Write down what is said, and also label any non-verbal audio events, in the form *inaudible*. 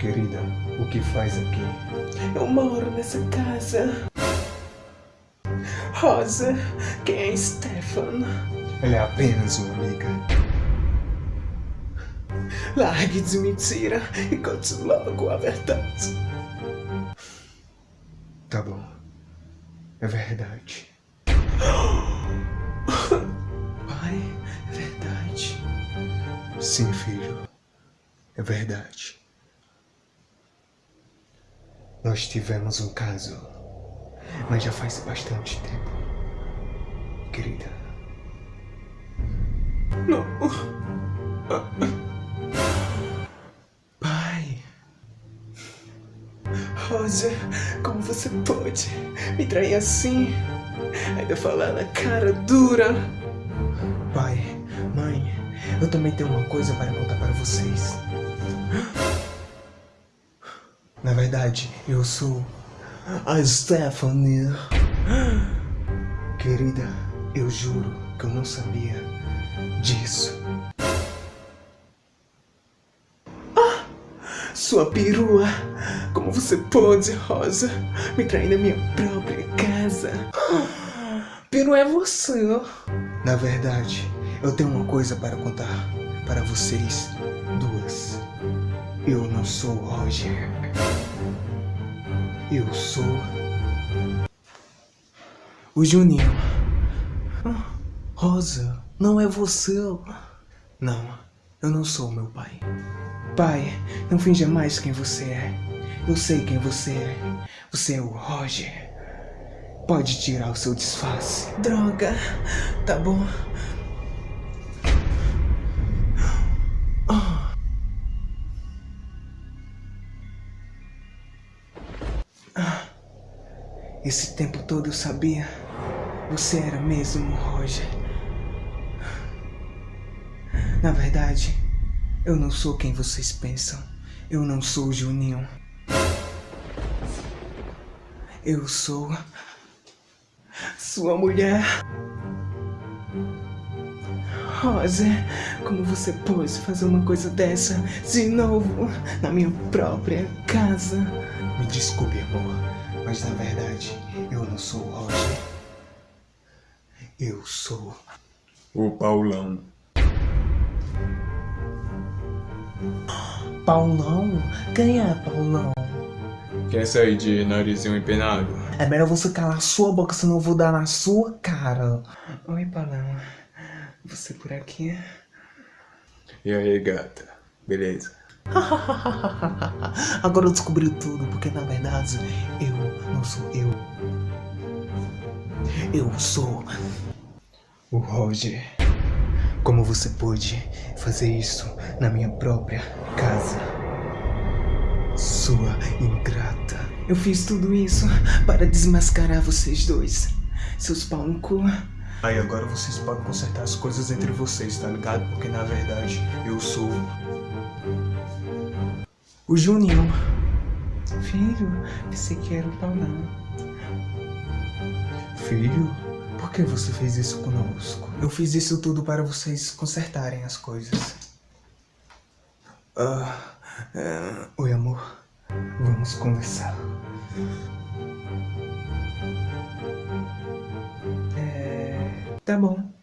Querida, o que faz aqui? Eu moro nessa casa. Rosa, quem é Stefan? Ela é apenas uma amiga. Largue de mentira e conte logo a verdade. Tá bom. É verdade. Pai, é verdade. Sim, filho. É verdade. Nós tivemos um caso, mas já faz bastante tempo. Querida. Não. Pai. Rosa, como você pode me trair assim? Ainda falar na cara dura. Pai, mãe, eu também tenho uma coisa para contar para vocês. Na verdade, eu sou a Stephanie. Querida, eu juro que eu não sabia disso. Sua perua, como você pode, Rosa, me trair na minha própria casa? Peru é você. Na verdade, eu tenho uma coisa para contar para vocês. Eu não sou o Roger. Eu sou o Juninho. Rosa, não é você. Não, eu não sou meu pai. Pai, não finja mais quem você é. Eu sei quem você é. Você é o Roger. Pode tirar o seu disfarce. Droga, tá bom. Esse tempo todo eu sabia. Você era mesmo Roger. Na verdade, eu não sou quem vocês pensam. Eu não sou o Juninho. Eu sou Sua mulher. Rosa, como você pôde fazer uma coisa dessa de novo na minha própria casa? Me desculpe, amor, mas na verdade eu não sou o Roger. Eu sou O Paulão. Paulão? Quem é Paulão? Quer sair de narizinho empenado? É melhor você calar sua boca, senão eu vou dar na sua cara. Oi, Paulão. Você por aqui? E aí, gata? Beleza? *laughs* Agora eu descobri tudo, porque na verdade eu não sou eu. Eu sou o Roger. Como você pôde fazer isso na minha própria casa? Sua ingrata. Eu fiz tudo isso para desmascarar vocês dois. Seus pau no cu. Aí agora vocês podem consertar as coisas entre vocês, tá ligado? Porque na verdade eu sou O Juninho. Filho, pensei que era o Paulão. filho. Por que você fez isso conosco? Eu fiz isso tudo para vocês consertarem as coisas. Ah, é, Oi, amor. Vamos conversar. Tá bom.